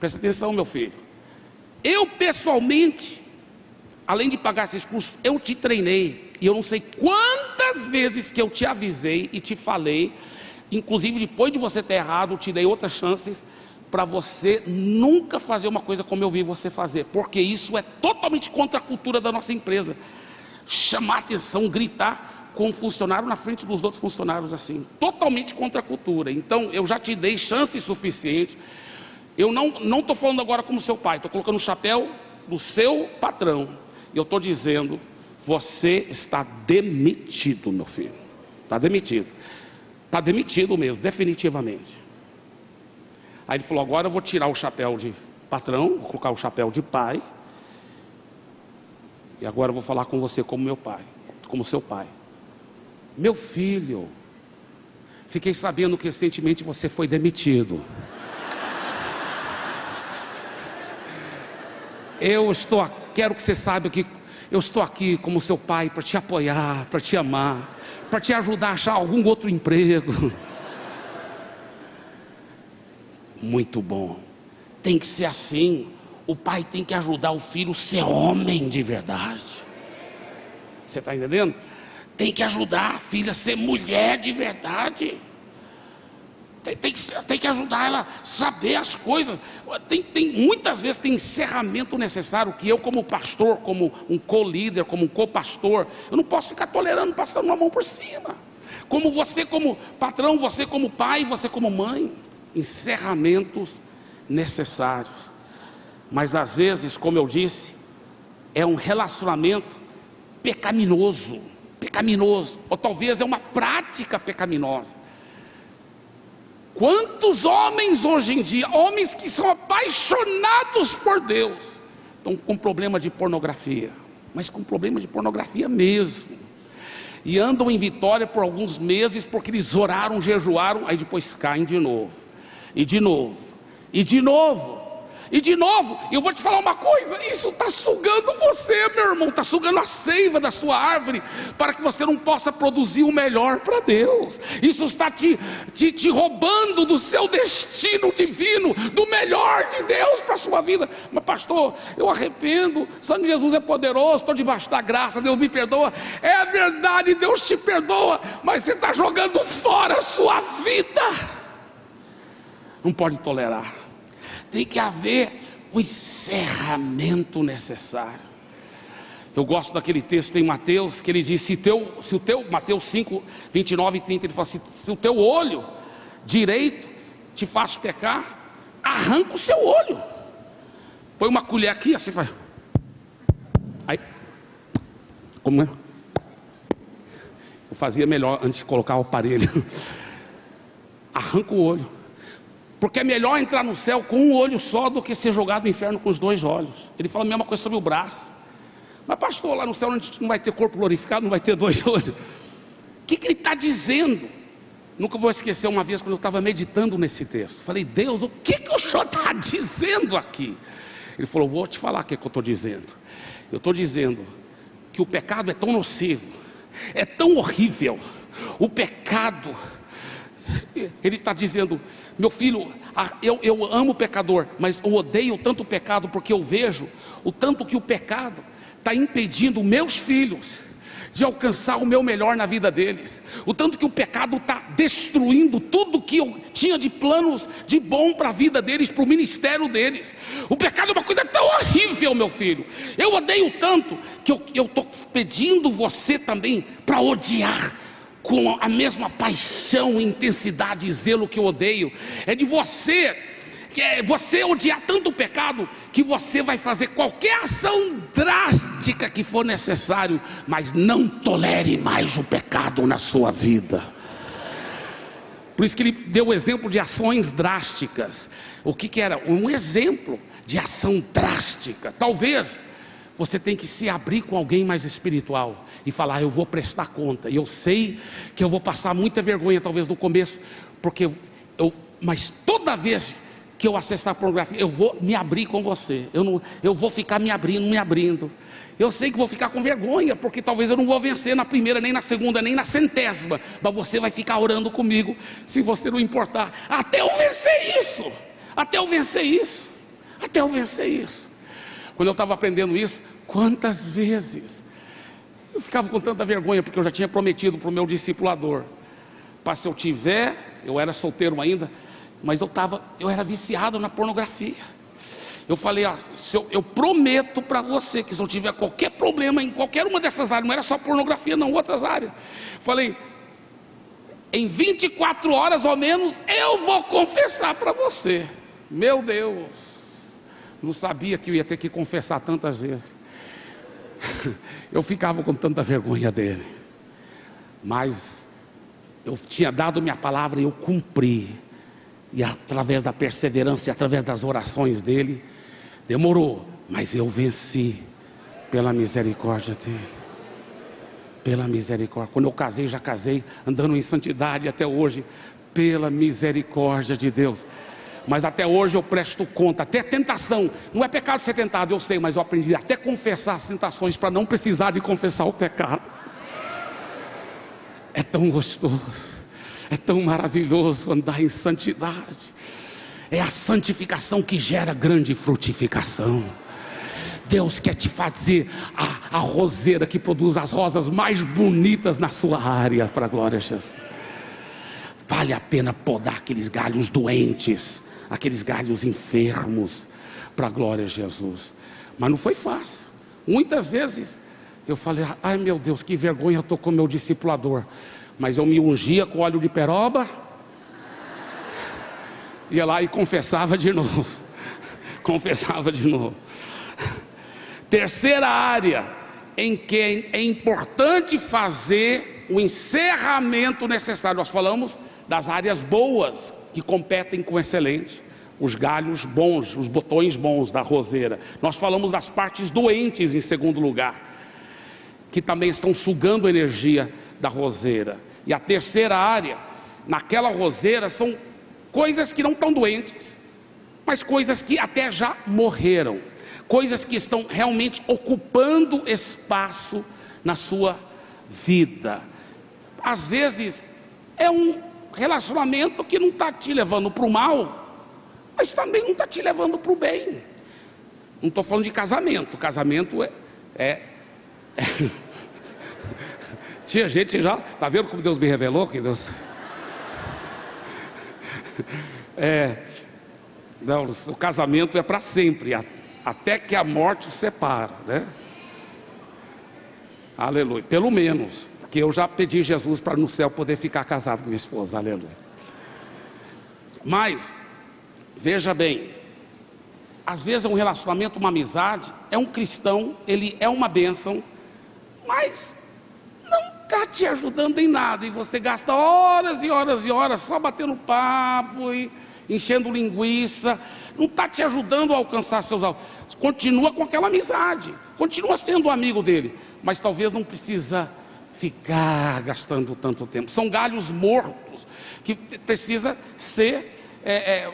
Presta atenção, meu filho. Eu pessoalmente, além de pagar esses cursos, eu te treinei. E eu não sei quantas vezes que eu te avisei e te falei, inclusive depois de você ter errado, eu te dei outras chances para você nunca fazer uma coisa como eu vi você fazer, porque isso é totalmente contra a cultura da nossa empresa chamar atenção, gritar com o funcionário na frente dos outros funcionários assim, totalmente contra a cultura. Então, eu já te dei chance suficiente. Eu não não estou falando agora como seu pai, estou colocando o chapéu do seu patrão. Eu estou dizendo, você está demitido, meu filho. Está demitido. Está demitido mesmo, definitivamente. Aí ele falou: agora eu vou tirar o chapéu de patrão, vou colocar o chapéu de pai e agora eu vou falar com você como meu pai, como seu pai. Meu filho, fiquei sabendo que recentemente você foi demitido. Eu estou, quero que você saiba que eu estou aqui como seu pai para te apoiar, para te amar, para te ajudar a achar algum outro emprego. Muito bom. Tem que ser assim. O pai tem que ajudar o filho a ser homem de verdade. Você está entendendo? Tem que ajudar a filha a ser mulher de verdade. Tem, tem, que, tem que ajudar ela a saber as coisas. Tem, tem, muitas vezes tem encerramento necessário que eu, como pastor, como um co-líder, como um co-pastor, eu não posso ficar tolerando passando uma mão por cima. Como você, como patrão, você, como pai, você, como mãe. Encerramentos necessários. Mas às vezes, como eu disse, é um relacionamento pecaminoso, pecaminoso, ou talvez é uma prática pecaminosa. Quantos homens hoje em dia, homens que são apaixonados por Deus, estão com problema de pornografia, mas com problema de pornografia mesmo. e andam em vitória por alguns meses porque eles oraram, jejuaram, aí depois caem de novo, e de novo, e de novo. E de novo, eu vou te falar uma coisa: isso está sugando você, meu irmão, está sugando a seiva da sua árvore, para que você não possa produzir o melhor para Deus. Isso está te, te, te roubando do seu destino divino, do melhor de Deus para a sua vida. Mas, pastor, eu arrependo, o sangue de Jesus é poderoso, estou debaixo da graça, Deus me perdoa. É verdade, Deus te perdoa, mas você está jogando fora a sua vida. Não pode tolerar tem que haver o encerramento necessário. Eu gosto daquele texto em Mateus que ele diz: se, teu, se o teu, Mateus 5, 29 e 30, ele fala assim: se o teu olho direito te faz pecar, arranca o seu olho. Põe uma colher aqui, assim vai. Aí, como é? Eu fazia melhor antes de colocar o aparelho. Arranca o olho. Porque é melhor entrar no céu com um olho só do que ser jogado no inferno com os dois olhos. Ele fala a mesma coisa sobre o braço. Mas, pastor, lá no céu a gente não vai ter corpo glorificado, não vai ter dois olhos. O que, que ele está dizendo? Nunca vou esquecer uma vez quando eu estava meditando nesse texto. Falei, Deus, o que, que o senhor está dizendo aqui? Ele falou, vou te falar o que, é que eu estou dizendo. Eu estou dizendo que o pecado é tão nocivo, é tão horrível. O pecado, ele está dizendo, meu filho, eu, eu amo o pecador, mas eu odeio tanto o pecado porque eu vejo o tanto que o pecado está impedindo meus filhos de alcançar o meu melhor na vida deles. O tanto que o pecado está destruindo tudo que eu tinha de planos de bom para a vida deles, para o ministério deles. O pecado é uma coisa tão horrível, meu filho. Eu odeio tanto que eu estou pedindo você também para odiar com a mesma paixão, intensidade e zelo que eu odeio. É de você, é você odiar tanto o pecado que você vai fazer qualquer ação drástica que for necessário, mas não tolere mais o pecado na sua vida. Por isso que ele deu o exemplo de ações drásticas. O que, que era? Um exemplo de ação drástica. Talvez você tenha que se abrir com alguém mais espiritual e falar: Eu vou prestar conta. E eu sei que eu vou passar muita vergonha, talvez no começo, porque eu, mas toda vez que eu acessar a pornografia, eu vou me abrir com você. Eu, não, eu vou ficar me abrindo, me abrindo. Eu sei que vou ficar com vergonha, porque talvez eu não vou vencer na primeira, nem na segunda, nem na centésima. Mas você vai ficar orando comigo, se você não importar. Até eu vencer isso. Até eu vencer isso. Até eu vencer isso. Quando eu estava aprendendo isso, quantas vezes eu ficava com tanta vergonha, porque eu já tinha prometido para o meu discipulador. Para se eu tiver, eu era solteiro ainda, mas eu estava, eu era viciado na pornografia. Eu falei, eu, eu, prometo para você que se eu tiver qualquer problema em qualquer uma dessas áreas, não era só pornografia, não, outras áreas. Falei, em 24 horas ou menos, eu vou confessar para você. Meu Deus, não sabia que eu ia ter que confessar tantas vezes. eu ficava com tanta vergonha dele. Mas eu tinha dado minha palavra e eu cumpri. E através da perseverança e através das orações dele, demorou, mas eu venci pela misericórdia dele. Pela misericórdia. Quando eu casei, já casei andando em santidade até hoje, pela misericórdia de Deus mas até hoje eu presto conta, até tentação, não é pecado ser tentado, eu sei, mas eu aprendi até confessar as tentações para não precisar de confessar o pecado. É tão gostoso, é tão maravilhoso andar em santidade. É a santificação que gera grande frutificação. Deus quer te fazer a, a roseira que produz as rosas mais bonitas na sua área, para a glória de Jesus. Vale a pena podar aqueles galhos doentes aqueles galhos enfermos, para a glória de Jesus. Mas não foi fácil. Muitas vezes eu falei, ai meu Deus, que vergonha eu estou com meu discipulador. Mas eu me ungia com óleo de peroba, ia lá e confessava de novo. confessava de novo. Terceira área em que é importante fazer o encerramento necessário. Nós falamos das áreas boas, que competem com excelente, os galhos bons, os botões bons da roseira. Nós falamos das partes doentes em segundo lugar, que também estão sugando energia da roseira. E a terceira área, naquela roseira, são coisas que não estão doentes, mas coisas que até já morreram, coisas que estão realmente ocupando espaço na sua vida. Às vezes é um relacionamento que não está te levando para o mal, mas também não está te levando para o bem. Não estou falando de casamento, casamento é, é, é. Tinha gente já, está vendo como Deus me revelou? Que Deus. É, não, o casamento é para sempre, até que a morte os separa, né? Aleluia. Pelo menos, porque eu já pedi Jesus para no céu poder ficar casado com minha esposa, aleluia. Mas, veja bem, às vezes é um relacionamento, uma amizade, é um cristão, ele é uma bênção, mas não está te ajudando em nada, e você gasta horas e horas e horas só batendo papo e enchendo linguiça, não está te ajudando a alcançar seus alvos. Continua com aquela amizade, continua sendo amigo dele, mas talvez não precisa ficar gastando tanto tempo. São galhos mortos que precisa ser, é, é,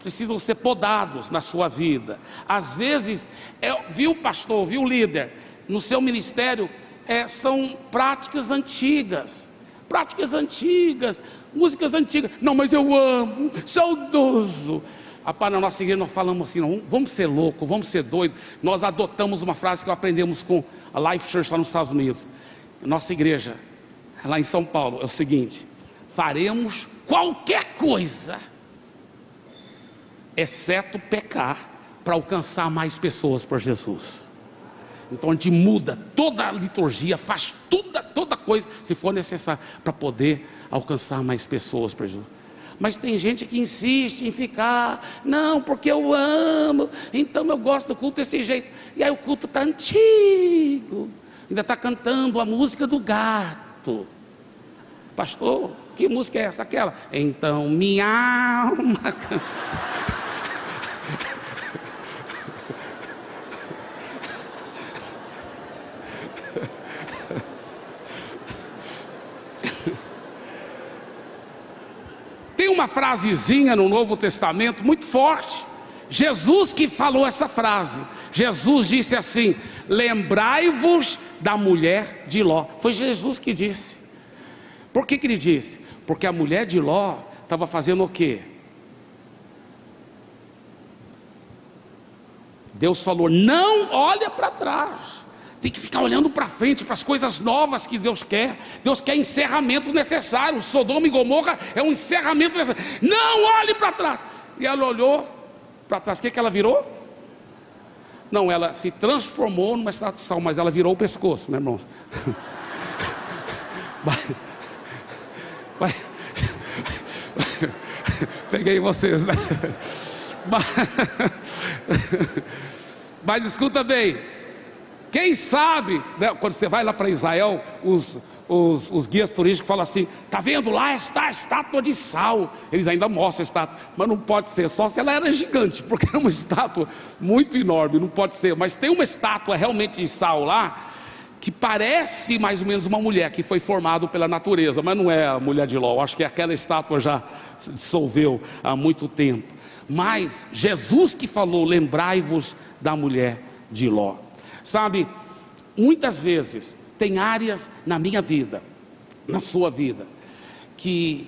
precisam ser podados na sua vida. Às vezes, é, viu pastor, viu líder, no seu ministério é, são práticas antigas, práticas antigas, músicas antigas. Não, mas eu amo, saudoso. Rapaz, na nossa igreja nós falamos assim, não, vamos ser louco, vamos ser doido. Nós adotamos uma frase que aprendemos com a Life Church lá nos Estados Unidos. Nossa igreja, lá em São Paulo, é o seguinte: faremos qualquer coisa, exceto pecar, para alcançar mais pessoas por Jesus. Então a gente muda toda a liturgia, faz toda, toda coisa, se for necessário, para poder alcançar mais pessoas por Jesus. Mas tem gente que insiste em ficar, não, porque eu amo, então eu gosto do culto desse jeito. E aí o culto está antigo, ainda está cantando a música do gato. Pastor, que música é essa? Aquela. Então minha alma. Tem uma frasezinha no Novo Testamento muito forte. Jesus que falou essa frase. Jesus disse assim: Lembrai-vos da mulher de Ló. Foi Jesus que disse. Por que, que ele disse? Porque a mulher de Ló estava fazendo o quê? Deus falou: não olha para trás. Tem que ficar olhando para frente, para as coisas novas que Deus quer. Deus quer encerramentos necessários. Sodoma e Gomorra é um encerramento necessário. Não olhe para trás. E ela olhou para trás. O que, que ela virou? Não, ela se transformou numa sal, mas ela virou o pescoço, né, irmãos? Peguei vocês, né? Mas, mas escuta bem. Quem sabe, né, quando você vai lá para Israel, os, os, os, guias turísticos falam assim: tá vendo lá está a estátua de sal. Eles ainda mostram a estátua, mas não pode ser, só se ela era gigante, porque era uma estátua muito enorme, não pode ser. Mas tem uma estátua realmente de sal lá, que parece mais ou menos uma mulher que foi formada pela natureza, mas não é a mulher de Ló. Acho que aquela estátua já se dissolveu há muito tempo. Mas Jesus que falou: lembrai-vos da mulher de Ló. Sabe, muitas vezes tem áreas na minha vida, na sua vida, que,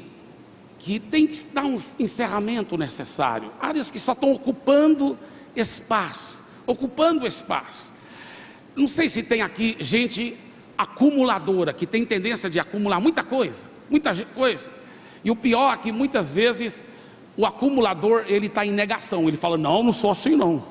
que tem que dar um encerramento necessário, áreas que só estão ocupando espaço, ocupando espaço. Não sei se tem aqui gente acumuladora, que tem tendência de acumular muita coisa, muita coisa. E o pior é que muitas vezes o acumulador ele está em negação, ele fala, não, não sou assim não,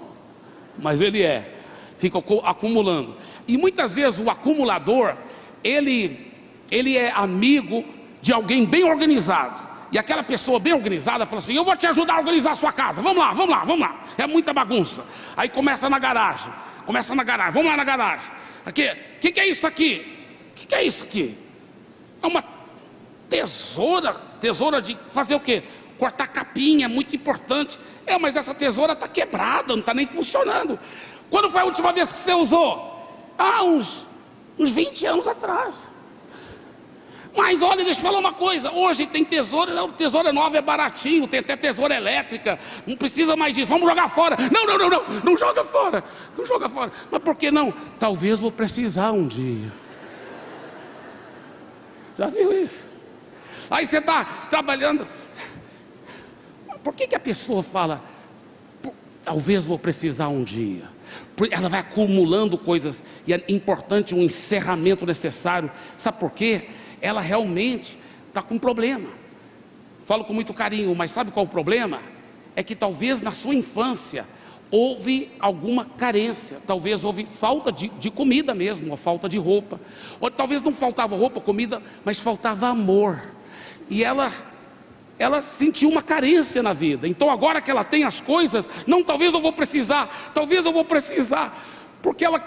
mas ele é fica acumulando. E muitas vezes o acumulador, ele, ele é amigo de alguém bem organizado. E aquela pessoa bem organizada fala assim: Eu vou te ajudar a organizar a sua casa. Vamos lá, vamos lá, vamos lá. É muita bagunça. Aí começa na garagem. Começa na garagem. Vamos lá na garagem. Aqui, o que, que é isso aqui? O que, que é isso aqui? É uma tesoura. Tesoura de fazer o quê? Cortar capinha, muito importante. É, mas essa tesoura está quebrada, não está nem funcionando. Quando foi a última vez que você usou? Ah, uns, uns 20 anos atrás. Mas olha, deixa eu falar uma coisa: hoje tem tesoura, tesoura nova é baratinho, tem até tesoura elétrica, não precisa mais disso, vamos jogar fora. Não, não, não, não, não joga fora, não joga fora. Mas por que não? Talvez vou precisar um dia. Já viu isso? Aí você está trabalhando. Por que, que a pessoa fala, talvez vou precisar um dia? Ela vai acumulando coisas e é importante um encerramento necessário. Sabe por quê? ela realmente está com um problema. Falo com muito carinho, mas sabe qual o problema? É que talvez na sua infância houve alguma carência, talvez houve falta de, de comida mesmo, ou falta de roupa, ou talvez não faltava roupa, comida, mas faltava amor. E ela ela sentiu uma carência na vida. Então agora que ela tem as coisas, não, talvez eu vou precisar, talvez eu vou precisar, porque ela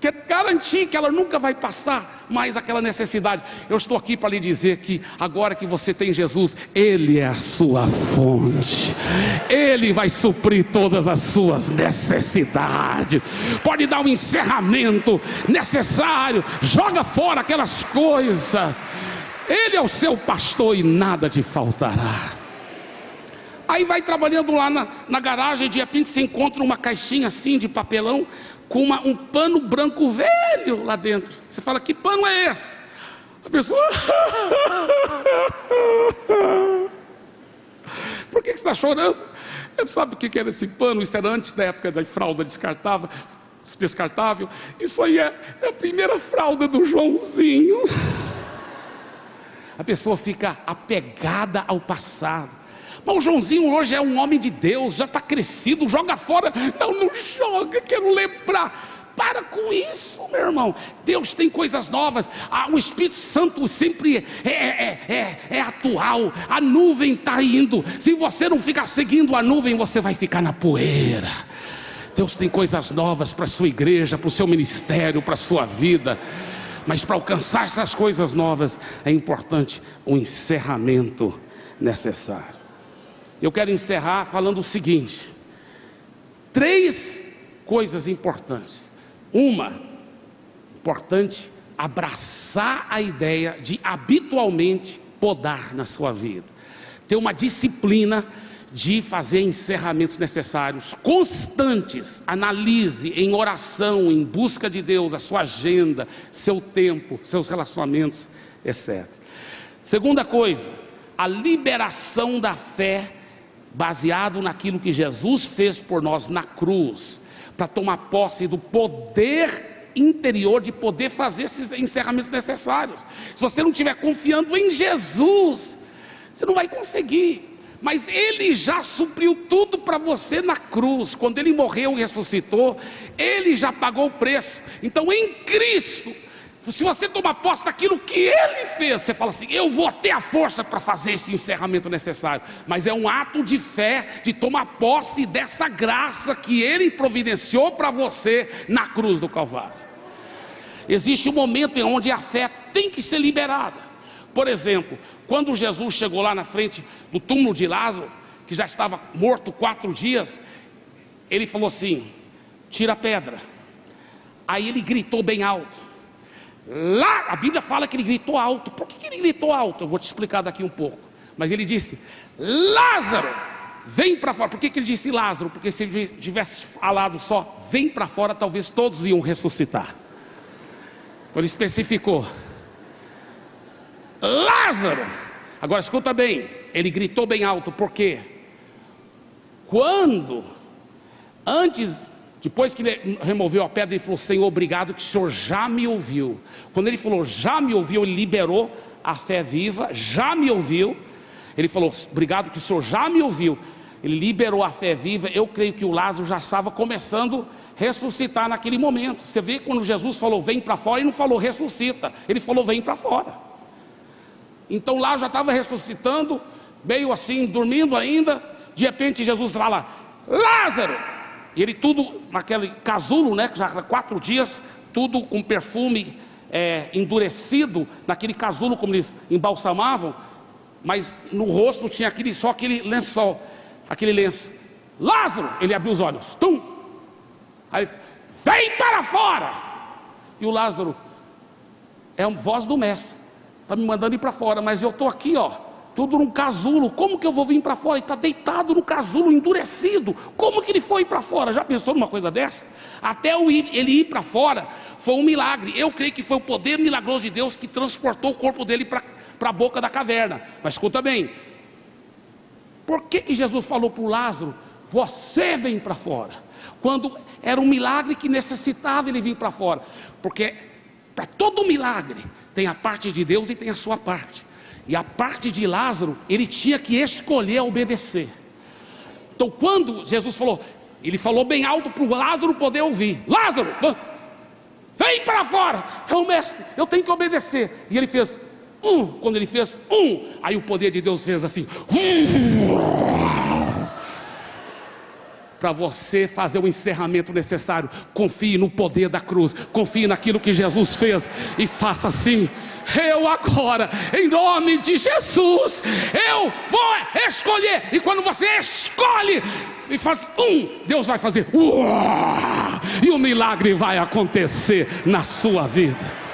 quer garantir que ela nunca vai passar mais aquela necessidade. Eu estou aqui para lhe dizer que agora que você tem Jesus, Ele é a sua fonte, Ele vai suprir todas as suas necessidades. Pode dar um encerramento necessário, joga fora aquelas coisas. Ele é o seu pastor e nada te faltará. Aí vai trabalhando lá na, na garagem, de repente se encontra uma caixinha assim de papelão, com uma, um pano branco velho lá dentro. Você fala, que pano é esse? A pessoa. Por que, você está chorando? Ele sabe o que era esse pano? Isso era antes da época da fralda descartável. descartável. Isso aí é, é a primeira fralda do Joãozinho. A pessoa fica apegada ao passado. Mas o Joãozinho hoje é um homem de Deus, já está crescido, joga fora. Não, não joga, quero lembrar. Para com isso, meu irmão. Deus tem coisas novas. Ah, o Espírito Santo sempre é, é, é, é atual. A nuvem está indo. Se você não ficar seguindo a nuvem, você vai ficar na poeira. Deus tem coisas novas para a sua igreja, para o seu ministério, para a sua vida. Mas para alcançar essas coisas novas, é importante um encerramento necessário. Eu quero encerrar falando o seguinte: três coisas importantes. Uma, importante, abraçar a ideia de habitualmente podar na sua vida, ter uma disciplina de fazer encerramentos necessários, constantes, analise em oração, em busca de Deus, a sua agenda, seu tempo, seus relacionamentos, etc. Segunda coisa, a liberação da fé baseado naquilo que Jesus fez por nós na cruz, para tomar posse do poder interior de poder fazer esses encerramentos necessários. Se você não estiver confiando em Jesus, você não vai conseguir. Mas Ele já supriu tudo para você na cruz, quando Ele morreu e ressuscitou, Ele já pagou o preço. Então, em Cristo, se você tomar posse daquilo que ele fez, você fala assim: eu vou ter a força para fazer esse encerramento necessário. Mas é um ato de fé, de tomar posse dessa graça que ele providenciou para você na cruz do Calvário. Existe um momento em onde a fé tem que ser liberada. Por exemplo, quando Jesus chegou lá na frente do túmulo de Lázaro, que já estava morto quatro dias, ele falou assim: tira a pedra. Aí ele gritou bem alto. Lá, a Bíblia fala que ele gritou alto. Por que, que ele gritou alto? Eu vou te explicar daqui um pouco. Mas ele disse: Lázaro, vem para fora. Por que, que ele disse Lázaro? Porque se ele tivesse falado só, vem para fora, talvez todos iam ressuscitar. Ele especificou: Lázaro. Agora escuta bem, ele gritou bem alto, por quê? Quando, antes depois que ele removeu a pedra, ele falou: Senhor, obrigado que o Senhor já me ouviu. Quando ele falou, já me ouviu, ele liberou a fé viva, já me ouviu. Ele falou: Obrigado que o Senhor já me ouviu. Ele liberou a fé viva. Eu creio que o Lázaro já estava começando a ressuscitar naquele momento. Você vê quando Jesus falou: Vem para fora, ele não falou ressuscita, ele falou: Vem para fora. Então Lázaro já estava ressuscitando, meio assim, dormindo ainda. De repente Jesus fala: Lázaro e ele tudo naquele casulo, né? Já quatro dias, tudo com perfume é, endurecido, naquele casulo como eles embalsamavam, mas no rosto tinha aquele, só aquele lençol, aquele lenço. Lázaro, ele abriu os olhos, tum! Aí, vem para fora! E o Lázaro é a voz do mestre. Está me mandando ir para fora, mas eu estou aqui, ó, tudo num casulo. Como que eu vou vir para fora? Ele está deitado no casulo, endurecido. Como que ele foi para fora? Já pensou numa coisa dessa? Até ele ir para fora foi um milagre. Eu creio que foi o poder milagroso de Deus que transportou o corpo dele para a boca da caverna. Mas escuta bem, por que, que Jesus falou para o Lázaro: Você vem para fora? Quando era um milagre que necessitava ele vir para fora. Porque para todo milagre tem a parte de Deus e tem a sua parte. E a parte de Lázaro, ele tinha que escolher obedecer. Então, quando Jesus falou, ele falou bem alto para o Lázaro poder ouvir: Lázaro, vem para fora. É o mestre, eu tenho que obedecer. E ele fez um. Quando ele fez um, aí o poder de Deus fez assim. Para você fazer o encerramento necessário. Confie no poder da cruz, confie naquilo que Jesus fez e faça assim. Eu agora, em nome de Jesus, eu vou escolher. E quando você escolhe e faz um, Deus vai fazer, uau, e o milagre vai acontecer na sua vida.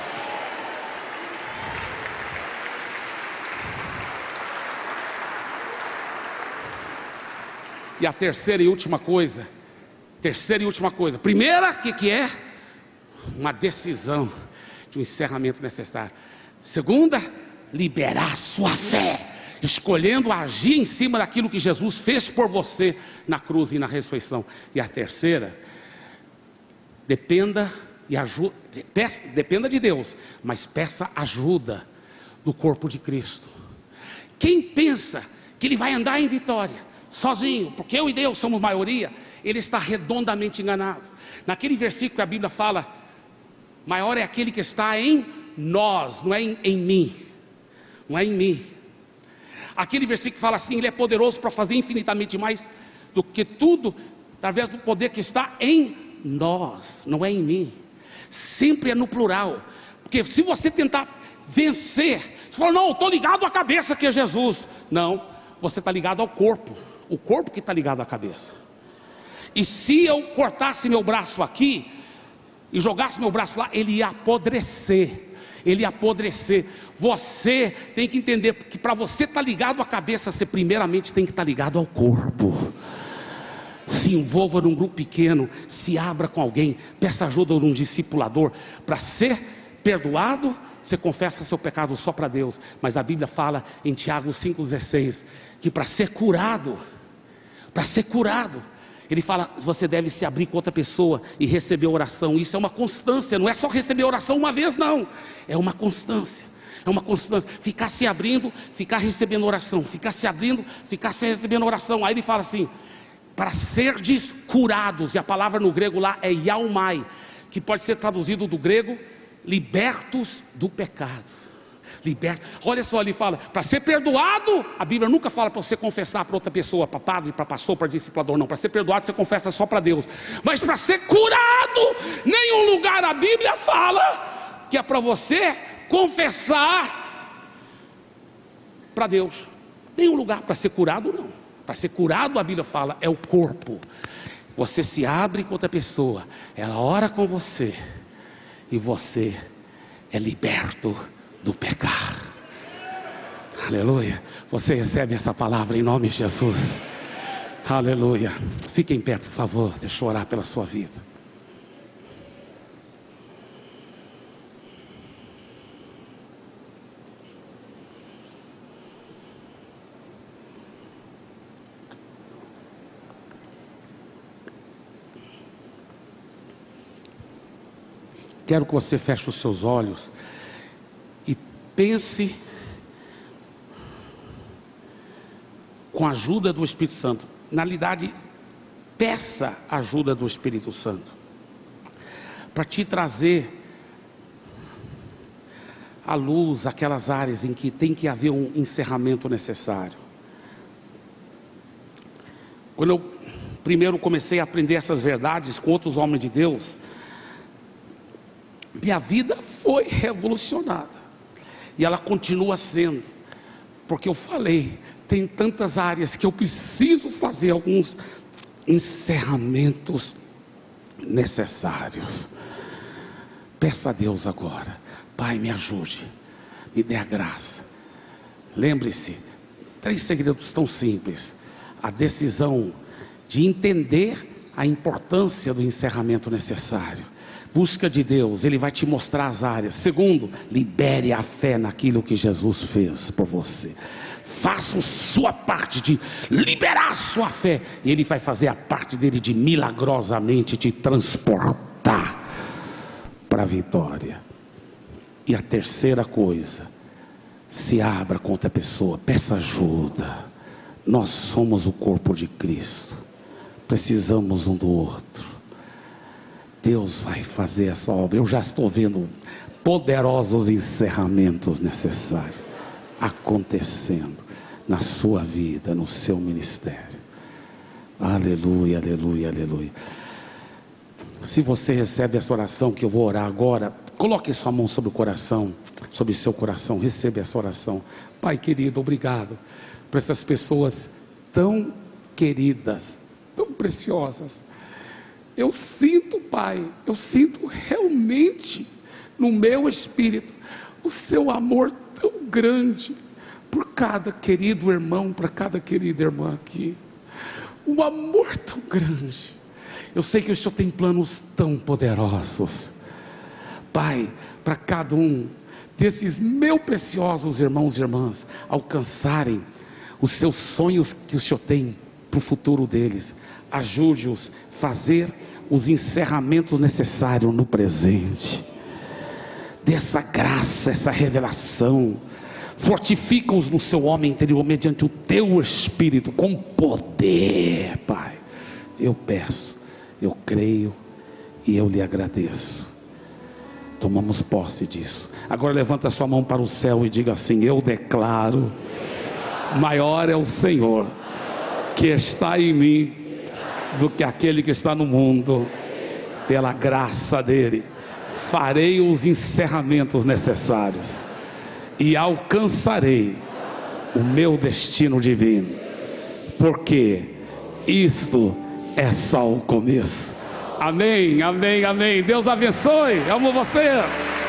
E a terceira e última coisa, terceira e última coisa. Primeira, o que, que é? Uma decisão de um encerramento necessário. Segunda, liberar sua fé, escolhendo agir em cima daquilo que Jesus fez por você na cruz e na ressurreição. E a terceira, dependa e peça, dependa de Deus, mas peça ajuda do corpo de Cristo. Quem pensa que ele vai andar em vitória, sozinho, porque eu e Deus somos maioria, ele está redondamente enganado. Naquele versículo que a Bíblia fala, maior é aquele que está em nós, não é em, em mim, não é em mim. Aquele versículo fala assim: Ele é poderoso para fazer infinitamente mais do que tudo, através do poder que está em nós, não é em mim. Sempre é no plural, porque se você tentar vencer, você fala, não, estou ligado à cabeça que é Jesus. Não, você está ligado ao corpo o corpo que está ligado à cabeça. E se eu cortasse meu braço aqui e jogasse meu braço lá, ele ia apodrecer. Ele ia apodrecer. Você tem que entender que para você estar tá ligado à cabeça, você primeiramente tem que estar tá ligado ao corpo. Se envolva num grupo pequeno, se abra com alguém, peça ajuda de um discipulador para ser perdoado. Você confessa seu pecado só para Deus, mas a Bíblia fala em Tiago 5,16 que para ser curado, para ser curado. Ele fala: você deve se abrir com outra pessoa e receber oração. Isso é uma constância, não é só receber oração uma vez, não. É uma constância. É uma constância. Ficar se abrindo, ficar recebendo oração. Ficar se abrindo, ficar se recebendo oração. Aí ele fala assim: para ser curados, e a palavra no grego lá é yaumai, que pode ser traduzido do grego, libertos do pecado liberta. Olha só, ele fala, para ser perdoado, a Bíblia nunca fala para você confessar para outra pessoa, para padre, para pastor, para discipulador, não. Para ser perdoado, você confessa só para Deus. Mas para ser curado, nenhum lugar a Bíblia fala que é para você confessar para Deus. Nenhum lugar para ser curado, não. Para ser curado, a Bíblia fala, é o corpo. Você se abre com outra pessoa, ela ora com você, e você é liberto do pecar. Aleluia. Você recebe essa palavra em nome de Jesus. Aleluia. Fique em pé, por favor. Deixa eu orar pela sua vida. Quero que você feche os seus olhos pense com a ajuda do Espírito Santo. Na realidade, peça a ajuda do Espírito Santo para te trazer à luz aquelas áreas em que tem que haver um encerramento necessário. Quando eu primeiro comecei a aprender essas verdades com outros homens de Deus, minha vida foi revolucionada. E ela continua sendo, porque eu falei, tem tantas áreas que eu preciso fazer alguns encerramentos necessários. Peça a Deus agora, Pai, me ajude, me dê a graça. Lembre-se, três segredos tão simples: a decisão de entender a importância do encerramento necessário. Busca de Deus, Ele vai te mostrar as áreas. Segundo, libere a fé naquilo que Jesus fez por você. Faça sua parte de liberar sua fé, e Ele vai fazer a parte dele de milagrosamente te transportar para a vitória. E a terceira coisa, se abra com outra pessoa, peça ajuda. Nós somos o corpo de Cristo, precisamos um do outro. Deus vai fazer essa obra. Eu já estou vendo poderosos encerramentos necessários acontecendo na sua vida, no seu ministério. Aleluia, aleluia, aleluia. Se você recebe essa oração que eu vou orar agora, coloque sua mão sobre o coração, sobre seu coração, receba essa oração. Pai querido, obrigado por essas pessoas tão queridas, tão preciosas. Eu sinto, Pai, eu sinto realmente no meu espírito o seu amor tão grande por cada querido irmão, para cada querida irmã aqui. Um amor tão grande eu sei que o Senhor tem planos tão poderosos. Pai, para cada um desses meus preciosos irmãos e irmãs alcançarem os seus sonhos que o Senhor tem para o futuro deles, ajude-os fazer os encerramentos necessários no presente. Dessa graça, essa revelação, fortifica-os no seu homem interior mediante o teu espírito com poder, Pai. Eu peço eu creio e eu lhe agradeço. Tomamos posse disso. Agora levanta sua mão para o céu e diga assim: Eu declaro, maior é o Senhor que está em mim do que aquele que está no mundo. Pela graça dele, farei os encerramentos necessários e alcançarei o meu destino divino, porque isto é só o começo. Amém, amém, amém. Deus abençoe. Amo vocês.